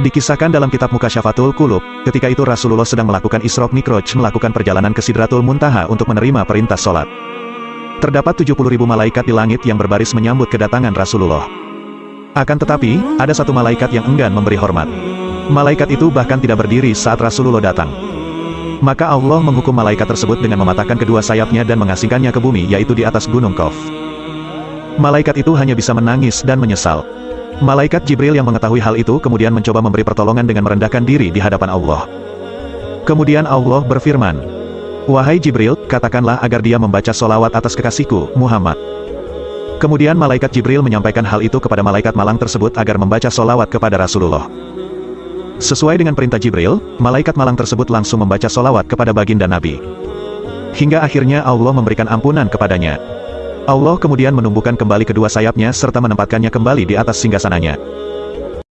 Dikisahkan dalam kitab Mukasyafatul Kulub, ketika itu Rasulullah sedang melakukan Isra Mikroj melakukan perjalanan ke Sidratul Muntaha untuk menerima perintah sholat. Terdapat 70 ribu malaikat di langit yang berbaris menyambut kedatangan Rasulullah. Akan tetapi, ada satu malaikat yang enggan memberi hormat. Malaikat itu bahkan tidak berdiri saat Rasulullah datang. Maka Allah menghukum malaikat tersebut dengan mematahkan kedua sayapnya dan mengasingkannya ke bumi yaitu di atas gunung Kof. Malaikat itu hanya bisa menangis dan menyesal. Malaikat Jibril yang mengetahui hal itu kemudian mencoba memberi pertolongan dengan merendahkan diri di hadapan Allah. Kemudian Allah berfirman, Wahai Jibril, katakanlah agar dia membaca solawat atas kekasihku, Muhammad. Kemudian malaikat Jibril menyampaikan hal itu kepada malaikat malang tersebut agar membaca solawat kepada Rasulullah. Sesuai dengan perintah Jibril, malaikat malang tersebut langsung membaca solawat kepada baginda Nabi. Hingga akhirnya Allah memberikan ampunan kepadanya. Allah kemudian menumbuhkan kembali kedua sayapnya serta menempatkannya kembali di atas singgasananya.